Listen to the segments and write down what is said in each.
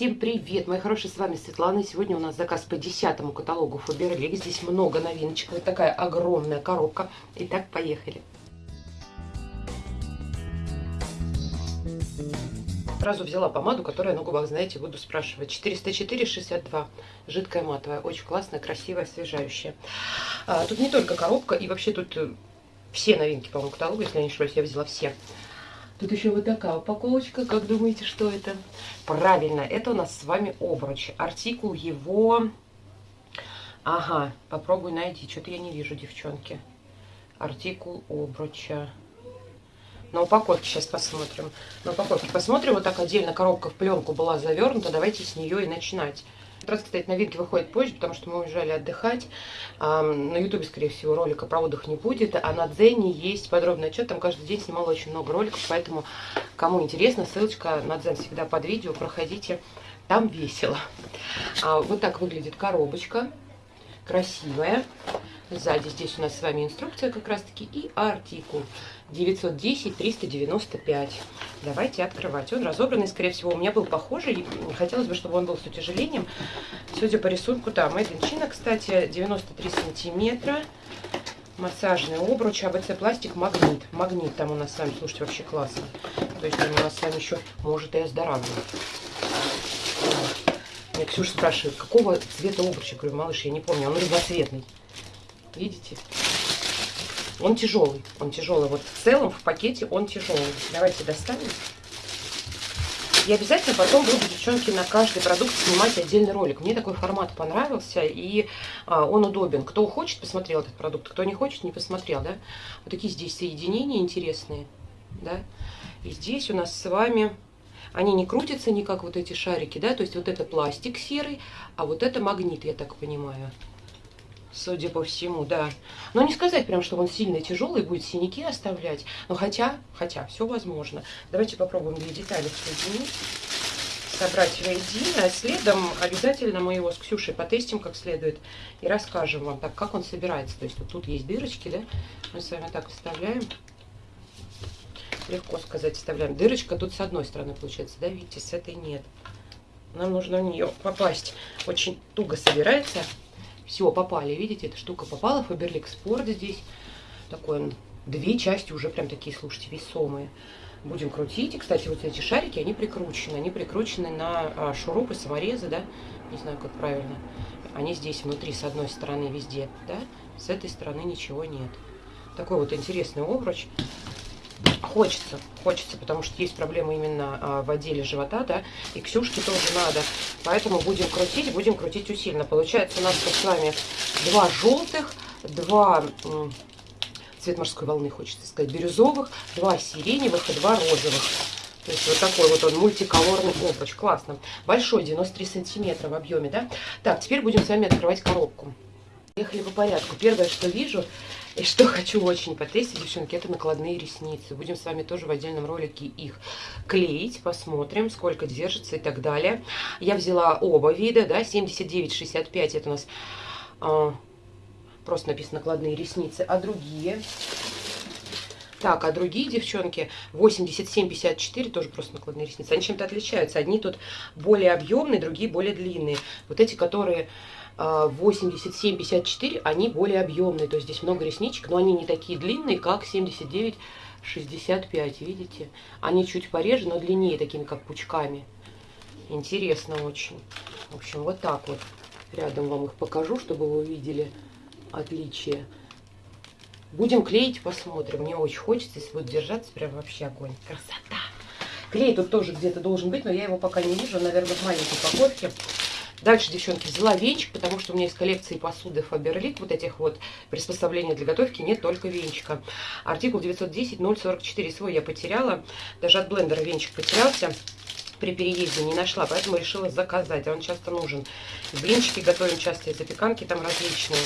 Всем привет, мои хорошие, с вами Светлана. Сегодня у нас заказ по десятому каталогу Фаберлик. Здесь много новиночек. Вот такая огромная коробка. Итак, поехали. Сразу взяла помаду, которая на губах, знаете, буду спрашивать. 404,62. Жидкая матовая. Очень классная, красивая, освежающая. А, тут не только коробка, и вообще тут э, все новинки, по-моему, каталога, если я не ошибаюсь, я взяла все. Тут еще вот такая упаковочка. Как думаете, что это? Правильно, это у нас с вами обруч. Артикул его... Ага, попробуй найти. Что-то я не вижу, девчонки. Артикул обруча. На упаковке сейчас посмотрим. На упаковке посмотрим. Вот так отдельно коробка в пленку была завернута. Давайте с нее и начинать раз, кстати, новинки выходят позже, потому что мы уезжали отдыхать. На ютубе, скорее всего, ролика про отдых не будет. А на Дзене есть подробный отчет. Там каждый день снимала очень много роликов. Поэтому, кому интересно, ссылочка на Дзен всегда под видео. Проходите, там весело. А, вот так выглядит коробочка. Красивая. Сзади здесь у нас с вами инструкция как раз-таки и артикул 910-395. Давайте открывать. Он разобранный, скорее всего, у меня был похожий. Хотелось бы, чтобы он был с утяжелением. Судя по рисунку, да, Made кстати, 93 сантиметра. Массажный обруч, АБЦ пластик, магнит. Магнит там у нас с вами, слушайте, вообще классно. То есть он у нас с вами еще может и оздоравливать. Меня Ксюша спрашивает, какого цвета обруч? Я говорю, малыш, я не помню, он разноцветный. Видите? Он тяжелый. Он тяжелый. Вот в целом в пакете он тяжелый. Давайте достанем. И обязательно потом буду, девчонки, на каждый продукт снимать отдельный ролик. Мне такой формат понравился, и а, он удобен. Кто хочет, посмотрел этот продукт. Кто не хочет, не посмотрел, да? Вот такие здесь соединения интересные, да? И здесь у нас с вами... Они не крутятся никак, вот эти шарики, да? То есть вот это пластик серый, а вот это магнит, я так понимаю судя по всему, да. Но не сказать прям, что он сильно тяжелый, будет синяки оставлять. Но хотя, хотя, все возможно. Давайте попробуем две детали соединить, собрать воедино. А следом обязательно мы его с Ксюшей потестим как следует и расскажем вам, так как он собирается. То есть вот тут есть дырочки, да, мы с вами так вставляем. Легко сказать, вставляем. Дырочка тут с одной стороны получается, да, видите, с этой нет. Нам нужно в нее попасть. Очень туго собирается. Все, попали. Видите, эта штука попала. Фаберлик Спорт здесь. Такой он. Две части уже прям такие, слушайте, весомые. Будем крутить. И, кстати, вот эти шарики, они прикручены. Они прикручены на а, шурупы, саморезы, да? Не знаю, как правильно. Они здесь внутри, с одной стороны, везде, да? С этой стороны ничего нет. Такой вот интересный обруч. Хочется, хочется, потому что есть проблемы именно а, в отделе живота, да, и Ксюшке тоже надо. Поэтому будем крутить, будем крутить усиленно. Получается у нас с вами два желтых, два цвет морской волны, хочется сказать, бирюзовых, два сиреневых и два розовых. То есть вот такой вот он мультиколорный обруч. Классно. Большой, 93 сантиметра в объеме, да? Так, теперь будем с вами открывать коробку. Ехали по порядку. Первое, что вижу, и что хочу очень потестить, девчонки, это накладные ресницы. Будем с вами тоже в отдельном ролике их клеить, посмотрим, сколько держится и так далее. Я взяла оба вида, да, 79,65 это у нас а, просто написано накладные ресницы, а другие... Так, а другие девчонки 87-54, тоже просто накладные ресницы. Они чем-то отличаются. Одни тут более объемные, другие более длинные. Вот эти, которые 87-54, а, они более объемные, то есть здесь много ресничек, но они не такие длинные, как 79 65, видите? Они чуть пореже, но длиннее, такими как пучками. Интересно очень. В общем, вот так вот. Рядом вам их покажу, чтобы вы увидели отличие. Будем клеить, посмотрим. Мне очень хочется, если будет держаться, прям вообще огонь. Красота! Клей тут тоже где-то должен быть, но я его пока не вижу. Наверное, в маленькой упаковке. Дальше, девчонки, взяла венчик, потому что у меня из коллекции посуды Faberlic, вот этих вот приспособлений для готовки, нет только венчика. Артикул 910-044 свой я потеряла, даже от блендера венчик потерялся. При переезде не нашла, поэтому решила заказать, а он часто нужен. Блинчики готовим часто, и запеканки там различные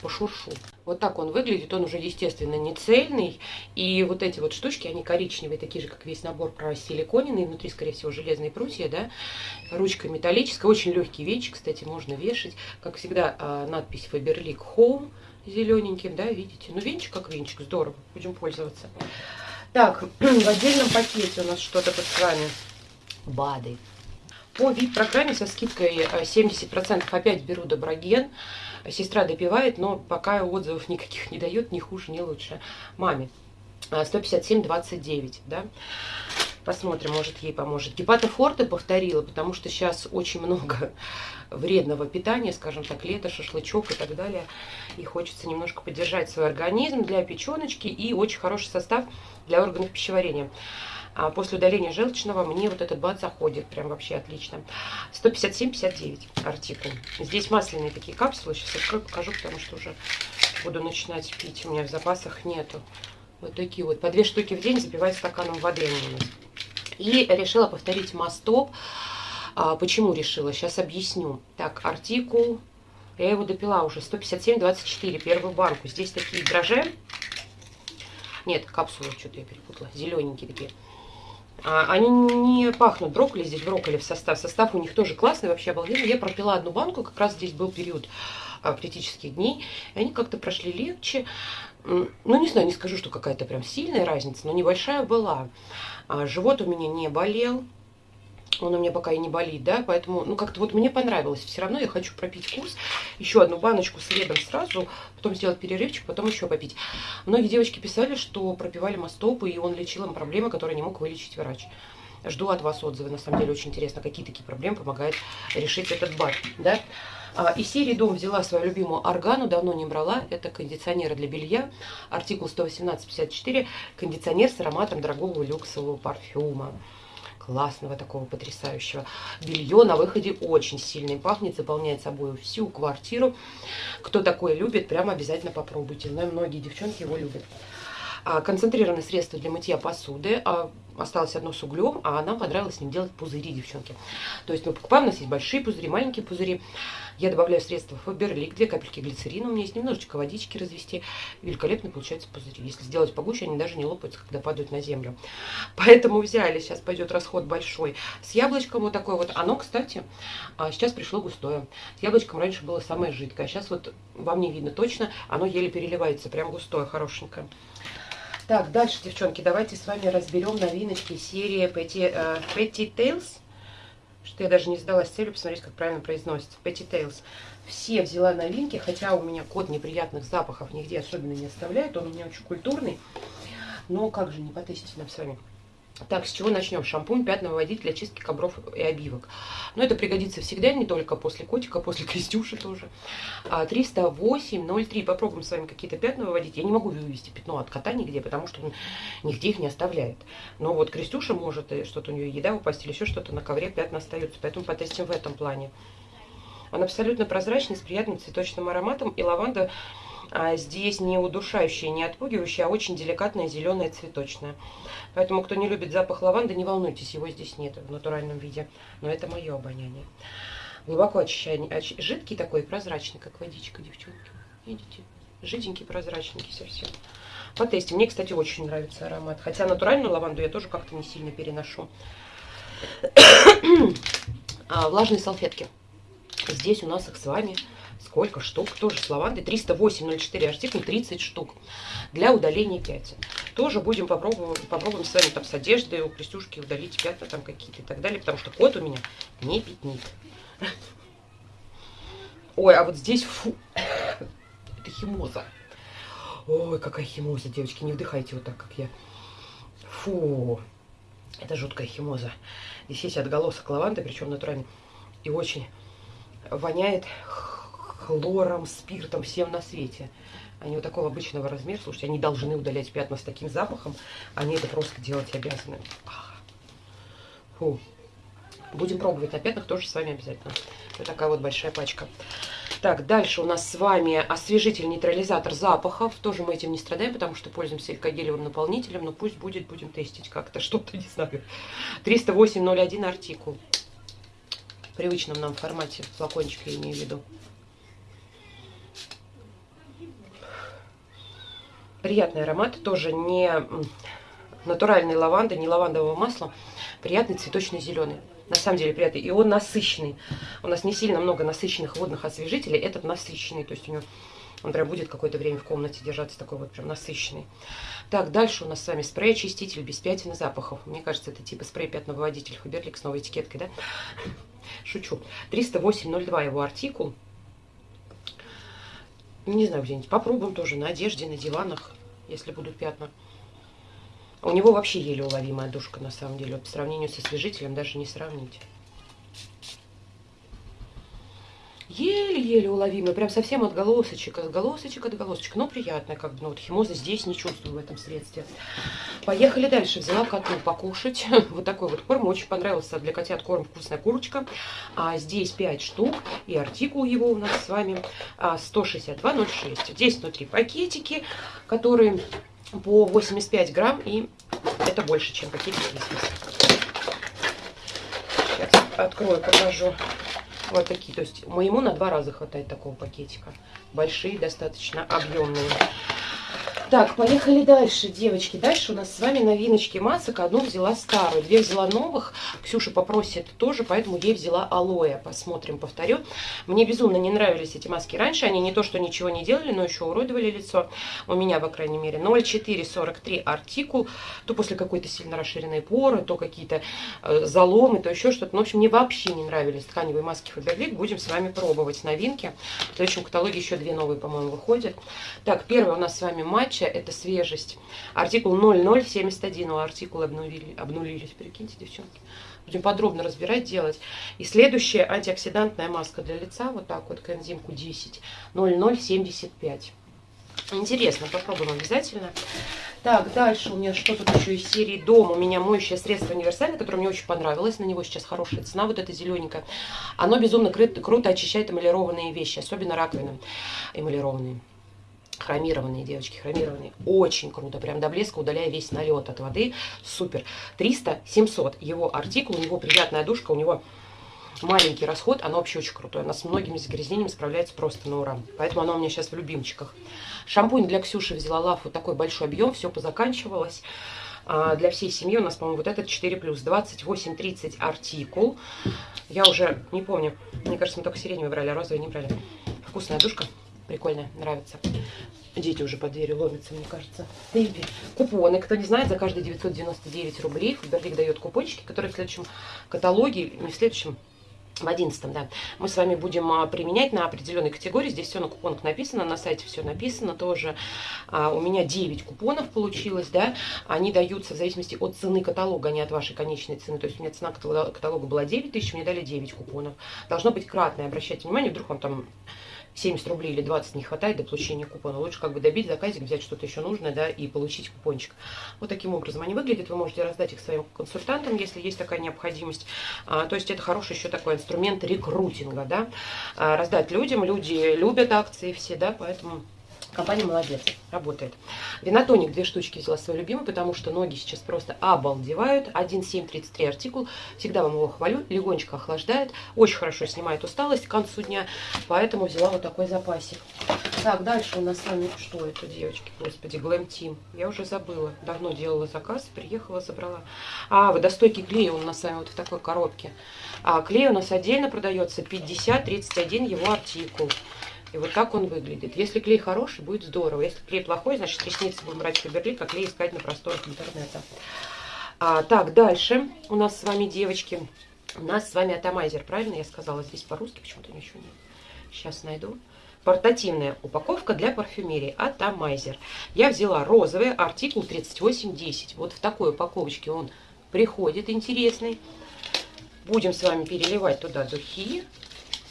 пошуршу. Вот так он выглядит, он уже, естественно, не цельный. И вот эти вот штучки, они коричневые, такие же, как весь набор про силиконенный. Внутри, скорее всего, железные прутья, да. Ручка металлическая, очень легкий венчик, кстати, можно вешать. Как всегда, а, надпись Faberlic Home зелененьким, да, видите. Ну, венчик как венчик, здорово, будем пользоваться. Так, в отдельном пакете у нас что-то под с вами. БАДы. По вип-программе со скидкой 70% э, опять беру Доброген. Сестра допивает, но пока отзывов никаких не дает, ни хуже, ни лучше. Маме 157,29, да. Посмотрим, может ей поможет. Гепатофорте повторила, потому что сейчас очень много вредного питания, скажем так, лето, шашлычок и так далее. И хочется немножко поддержать свой организм для печеночки и очень хороший состав для органов пищеварения. А после удаления желчного мне вот этот бат заходит прям вообще отлично. 157,59 артикул. Здесь масляные такие капсулы. Сейчас открою, покажу, потому что уже буду начинать пить. У меня в запасах нету. Вот такие вот. По две штуки в день запиваю стаканом воды у нас. И решила повторить мастоп. А, почему решила? Сейчас объясню. Так, артикул. Я его допила уже. 157,24. Первую банку. Здесь такие дрожжи. Нет, капсулы, что-то я перепутала. Зелененькие такие. А, они не пахнут брокколи, здесь брокколи в состав. Состав у них тоже классный, вообще обалденный. Я пропила одну банку, как раз здесь был период а, критических дней. И они как-то прошли легче. Ну, не знаю, не скажу, что какая-то прям сильная разница, но небольшая была. А, живот у меня не болел, он у меня пока и не болит, да, поэтому, ну, как-то вот мне понравилось. Все равно я хочу пропить курс, еще одну баночку следом сразу, потом сделать перерывчик, потом еще попить. Многие девочки писали, что пропивали мастопы, и он лечил им проблемы, которые не мог вылечить врач. Жду от вас отзывы, на самом деле очень интересно, какие такие проблемы помогает решить этот бат, да. А, из серии «Дом» взяла свою любимую органу, давно не брала. Это кондиционеры для белья, артикул 118-54, кондиционер с ароматом дорогого люксового парфюма классного, такого потрясающего. Белье на выходе очень сильный, пахнет, заполняет собой всю квартиру. Кто такое любит, прямо обязательно попробуйте. Знаю, многие девчонки его любят. А, концентрированное средство для мытья посуды. А, осталось одно с углем, а нам понравилось с ним делать пузыри, девчонки. То есть мы покупаем, у нас есть большие пузыри, маленькие пузыри. Я добавляю средства Фаберлик, две капельки глицерина, у меня есть немножечко водички развести. Великолепно получается пузыри. Если сделать погуще, они даже не лопаются, когда падают на землю. Поэтому взяли, сейчас пойдет расход большой. С яблочком вот такое вот. Оно, кстати, а, сейчас пришло густое. С яблочком раньше было самое жидкое. Сейчас вот вам не видно точно, оно еле переливается, прям густое, хорошенькое. Так, дальше, девчонки, давайте с вами разберем новиночки серии Petty, uh, Petty Tales. Что я даже не сдалась целью посмотреть, как правильно произносится. Petty Tales. Все взяла новинки, хотя у меня код неприятных запахов нигде особенно не оставляет. Он у меня очень культурный. Но как же не потестить нам с вами. Так, с чего начнем? Шампунь пятновыводитель для чистки ковров и обивок. Но это пригодится всегда, не только после котика, после крестюши тоже. 308,03. А, Попробуем с вами какие-то пятна выводить. Я не могу вывести пятно от кота нигде, потому что он нигде их не оставляет. Но вот крестюша может, что-то у нее еда упасть или еще что-то, на ковре пятна остаются. Поэтому потестим в этом плане. Он абсолютно прозрачный, с приятным цветочным ароматом. И лаванда а здесь не удушающая, не отпугивающая, а очень деликатная, зеленая, цветочная. Поэтому, кто не любит запах лаванды, не волнуйтесь, его здесь нет в натуральном виде. Но это мое обоняние. Глубоко очищающий, оч... жидкий такой, прозрачный, как водичка, девчонки. Видите? Жиденький, прозрачненький совсем. Потестим. Мне, кстати, очень нравится аромат. Хотя натуральную лаванду я тоже как-то не сильно переношу. а, влажные салфетки. Здесь у нас их с вами Сколько штук? Тоже с лавандой. 308,04 артикул, 30 штук. Для удаления пятен. Тоже будем попробовать, попробуем с вами там с одеждой у Крестюшки удалить пятна там какие-то и так далее. Потому что кот у меня не пятнит. Ой, а вот здесь, фу, это химоза. Ой, какая химоза, девочки, не вдыхайте вот так, как я. Фу, это жуткая химоза. Здесь есть отголосок лаванды, причем натуральный. И очень воняет хлором, спиртом, всем на свете. Они вот такого обычного размера, слушайте, они должны удалять пятна с таким запахом, они это просто делать обязаны. Фу. Будем пробовать на пятнах тоже с вами обязательно. Вот такая вот большая пачка. Так, дальше у нас с вами освежитель-нейтрализатор запахов. Тоже мы этим не страдаем, потому что пользуемся элькогелевым наполнителем. Но пусть будет, будем тестить как-то, что-то, не знаю. 308.01 артикул. В привычном нам формате флакончик я имею в виду. Приятный аромат, тоже не натуральной лаванды, не лавандового масла. Приятный цветочный зеленый. На самом деле приятный. И он насыщенный. У нас не сильно много насыщенных водных освежителей. Этот насыщенный. То есть у него Он прям будет какое-то время в комнате держаться, такой вот прям насыщенный. Так, дальше у нас с вами спрей-очиститель без пятен и запахов. Мне кажется, это типа спрей-пятновыводитель Фаберлик с новой этикеткой, да? Шучу. 308.02 его артикул. Не знаю, где-нибудь попробуем тоже на одежде, на диванах, если будут пятна. У него вообще еле уловимая душка, на самом деле. по сравнению со освежителем даже не сравнить. Еле-еле уловимый, прям совсем от голосочек, от голосочек, от голосочек, но приятно, как бы, ну вот химоза здесь не чувствую в этом средстве. Поехали дальше, взяла коту покушать, вот такой вот корм, очень понравился для котят корм «Вкусная курочка», а здесь 5 штук, и артикул его у нас с вами 162,06. А, здесь внутри пакетики, которые по 85 грамм, и это больше, чем пакетики здесь. Сейчас открою, покажу. Вот такие. То есть моему на два раза хватает такого пакетика. Большие, достаточно объемные. Так, поехали дальше, девочки. Дальше у нас с вами новиночки масок. Одну взяла старую, две взяла новых. Ксюша попросит тоже, поэтому ей взяла алоэ. Посмотрим, повторю. Мне безумно не нравились эти маски раньше. Они не то, что ничего не делали, но еще уродовали лицо. У меня, по крайней мере, 0,443 артикул. То после какой-то сильно расширенной поры, то какие-то э, заломы, то еще что-то. Ну, в общем, мне вообще не нравились тканевые маски Faberlic. Будем с вами пробовать новинки. В следующем каталоге еще две новые, по-моему, выходят. Так, первый у нас с вами матч следующее – это свежесть. Артикул 0071, у артикулы обнулили, обнулились, прикиньте, девчонки. Будем подробно разбирать, делать. И следующее – антиоксидантная маска для лица, вот так вот, коэнзимку 10, 0075. Интересно, попробуем обязательно. Так, дальше у меня что тут еще из серии Дом. У меня моющее средство универсальное, которое мне очень понравилось. На него сейчас хорошая цена, вот это зелененькое. Оно безумно круто очищает эмалированные вещи, особенно раковины эмалированные хромированные, девочки, хромированные. Очень круто, прям до блеска, удаляя весь налет от воды. Супер. 300-700 его артикул, у него приятная душка, у него маленький расход, оно вообще очень крутое. Она с многими загрязнениями справляется просто на ура. Поэтому оно у меня сейчас в любимчиках. Шампунь для Ксюши взяла лав, вот такой большой объем, все позаканчивалось. А для всей семьи у нас, по-моему, вот этот 4 плюс 28-30 артикул. Я уже не помню, мне кажется, мы только сиреневый брали, а розовый не брали. Вкусная душка. Прикольно, нравится. Дети уже под дверью ломятся, мне кажется. Бэйби. Купоны. Кто не знает, за каждые 999 рублей Фаберлик дает купончики, которые в следующем каталоге, не в следующем, в одиннадцатом, да, мы с вами будем а, применять на определенной категории. Здесь все на купонах написано, на сайте все написано тоже. А, у меня 9 купонов получилось, да. Они даются в зависимости от цены каталога, а не от вашей конечной цены. То есть у меня цена каталога была 9 тысяч, мне дали 9 купонов. Должно быть кратное, обращайте внимание, вдруг вам там 70 рублей или 20 не хватает до получения купона. Лучше как бы добить заказик, взять что-то еще нужное, да, и получить купончик. Вот таким образом они выглядят. Вы можете раздать их своим консультантам, если есть такая необходимость. А, то есть это хороший еще такой инструмент рекрутинга, да. А, раздать людям. Люди любят акции все, да, поэтому Компания молодец, работает. Винотоник две штучки взяла свой любимый, потому что ноги сейчас просто обалдевают. 1,733 артикул. Всегда вам его хвалю. Легонечко охлаждает. Очень хорошо снимает усталость к концу дня. Поэтому взяла вот такой запасик. Так, дальше у нас с вами что это, девочки? Господи, Glam Team. Я уже забыла. Давно делала заказ, приехала, забрала. А, водостойкий клей у нас с вами вот в такой коробке. А клей у нас отдельно продается 50-31 его артикул. И вот так он выглядит. Если клей хороший, будет здорово. Если клей плохой, значит ресницы будем брать Фаберлик, а клей искать на просторах интернета. А, так, дальше у нас с вами, девочки, у нас с вами атомайзер, правильно я сказала? Здесь по-русски почему-то ничего нет. Сейчас найду. Портативная упаковка для парфюмерии Атомайзер. Я взяла розовый, артикул 3810. Вот в такой упаковочке он приходит интересный. Будем с вами переливать туда духи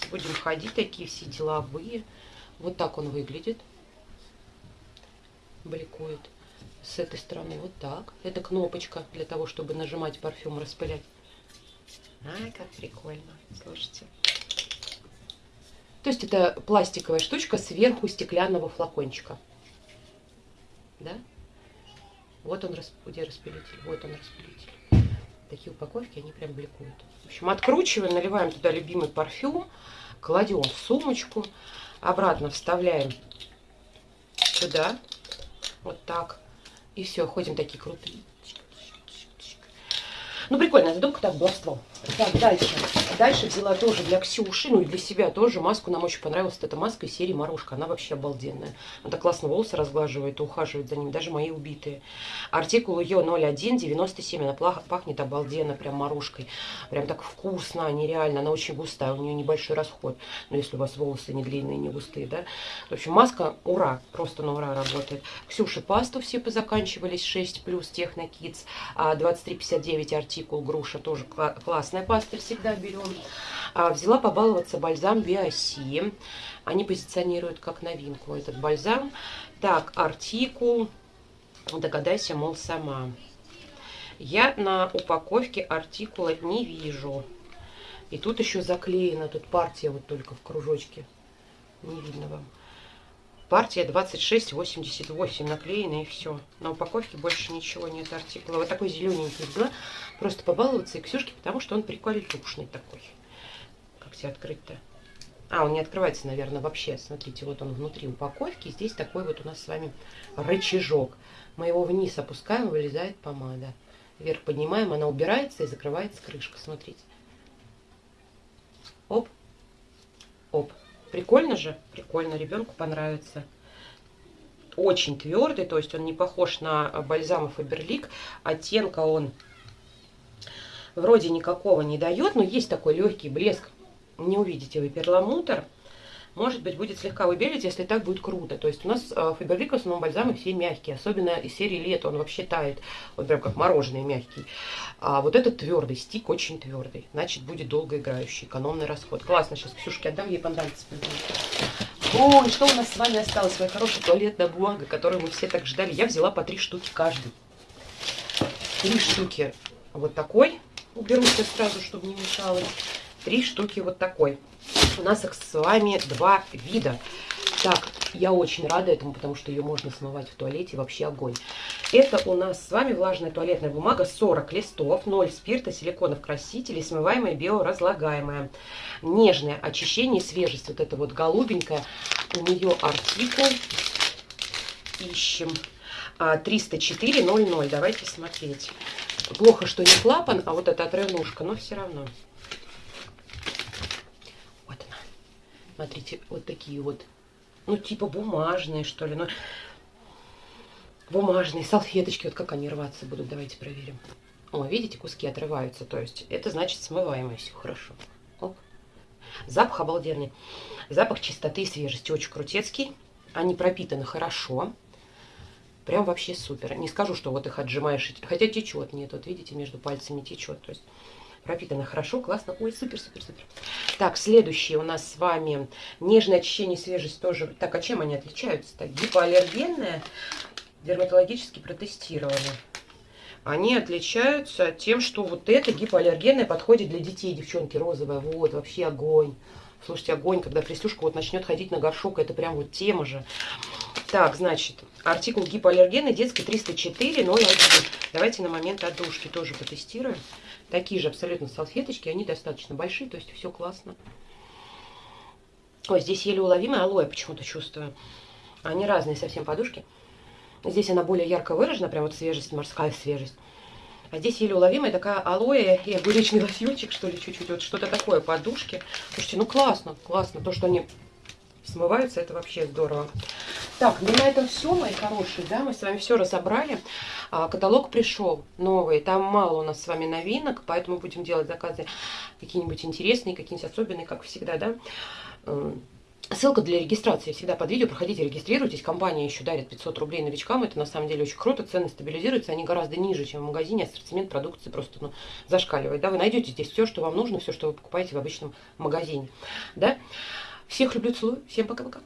будем ходить, такие все деловые. Вот так он выглядит. Бликует. С этой стороны вот так. Это кнопочка для того, чтобы нажимать парфюм, распылять. А, как прикольно. Слушайте. То есть это пластиковая штучка сверху стеклянного флакончика. Да? Вот он, где распылитель. Вот он распылитель. Такие упаковки, они прям бликуют. В общем, откручиваем, наливаем туда любимый парфюм кладем в сумочку, обратно вставляем сюда, вот так, и все, ходим такие крутые. Ну, прикольно, задумка так, баловство. Так, дальше. Дальше взяла тоже для Ксюши, ну и для себя тоже маску. Нам очень понравилась эта маска из серии Марушка. Она вообще обалденная. Она так классно волосы разглаживает и ухаживает за ними, даже мои убитые. Артикул ее 0197. Она пахнет обалденно, прям Марушкой. Прям так вкусно, нереально. Она очень густая, у нее небольшой расход. Но если у вас волосы не длинные, не густые, да. В общем, маска ура, просто на ура работает. Ксюши пасту все позаканчивались, 6 плюс Техно Kids. 2359 артикул груша, тоже классная паста, всегда берем. А, взяла побаловаться бальзам Биоси. Они позиционируют как новинку этот бальзам. Так, артикул, догадайся, мол, сама. Я на упаковке артикула не вижу. И тут еще заклеена, тут партия вот только в кружочке. Не видно вам. Партия 2688 наклеена и все. На упаковке больше ничего нет артикула. Вот такой зелененький взяла. Просто побаловаться и Ксюшке, потому что он прикольный такой. Как все открыть-то? А, он не открывается, наверное, вообще. Смотрите, вот он внутри упаковки. Здесь такой вот у нас с вами рычажок. Мы его вниз опускаем, вылезает помада. Вверх поднимаем, она убирается и закрывается крышка. Смотрите. Оп. Оп. Прикольно же? Прикольно, ребенку понравится. Очень твердый, то есть он не похож на бальзам Фаберлик. Оттенка он вроде никакого не дает, но есть такой легкий блеск. Не увидите вы перламутр может быть, будет слегка выбелить, если так будет круто. То есть у нас э, Фаберлик в основном бальзамы все мягкие, особенно из серии лето, он вообще тает, вот прям как мороженое мягкий. А вот этот твердый, стик очень твердый, значит, будет долгоиграющий, экономный расход. Классно, сейчас Ксюшке отдам, ей понравится. Ой, что у нас с вами осталось? Своя хорошая туалетная бумага, которую мы все так ждали. Я взяла по три штуки каждый. Три штуки вот такой. Уберу все сразу, чтобы не мешало. Три штуки вот такой. У нас их с вами два вида. Так, я очень рада этому, потому что ее можно смывать в туалете, вообще огонь. Это у нас с вами влажная туалетная бумага, 40 листов, 0 спирта, силиконов красителей, смываемая, биоразлагаемая. Нежное очищение, свежесть, вот это вот голубенькая. У нее артикул, ищем, 304.00, а, давайте смотреть. Плохо, что не клапан, а вот эта отрывнушка, но все равно. Смотрите, вот такие вот, ну, типа бумажные, что ли. Ну, бумажные салфеточки. Вот как они рваться будут, давайте проверим. О, видите, куски отрываются. То есть это значит смываемое все хорошо. Оп. Запах обалденный. Запах чистоты и свежести. Очень крутецкий. Они пропитаны хорошо. Прям вообще супер. Не скажу, что вот их отжимаешь, хотя течет. Нет, вот видите, между пальцами течет. То есть пропитано хорошо, классно. Ой, супер, супер, супер. Так, следующий у нас с вами нежное очищение, свежесть тоже. Так, а чем они отличаются-то? Гипоаллергенное, дерматологически протестировано. Они отличаются тем, что вот это гипоаллергенное подходит для детей, девчонки, розовое. Вот, вообще огонь. Слушайте, огонь, когда прислушка вот начнет ходить на горшок, это прям вот тема же. Так, значит, артикул гипоаллергенный, детский 304,01. Давайте на момент отдушки тоже потестируем. Такие же абсолютно салфеточки, они достаточно большие, то есть все классно. Ой, здесь еле уловимая алоэ почему-то чувствую. Они разные совсем подушки. Здесь она более ярко выражена, прям вот свежесть, морская свежесть. А здесь еле уловимая такая алоэ и огуречный лосьончик, что ли, чуть-чуть. Вот что-то такое подушки. Слушайте, ну классно, классно. То, что они смываются, это вообще здорово. Так, ну на этом все, мои хорошие, да, мы с вами все разобрали. А, каталог пришел новый, там мало у нас с вами новинок, поэтому будем делать заказы какие-нибудь интересные, какие-нибудь особенные, как всегда, да. Ссылка для регистрации всегда под видео. Проходите, регистрируйтесь. Компания еще дарит 500 рублей новичкам. Это на самом деле очень круто. Цены стабилизируются. Они гораздо ниже, чем в магазине. Ассортимент продукции просто ну, зашкаливает. Да? Вы найдете здесь все, что вам нужно, все, что вы покупаете в обычном магазине. Да? Всех люблю, целую. Всем пока-пока.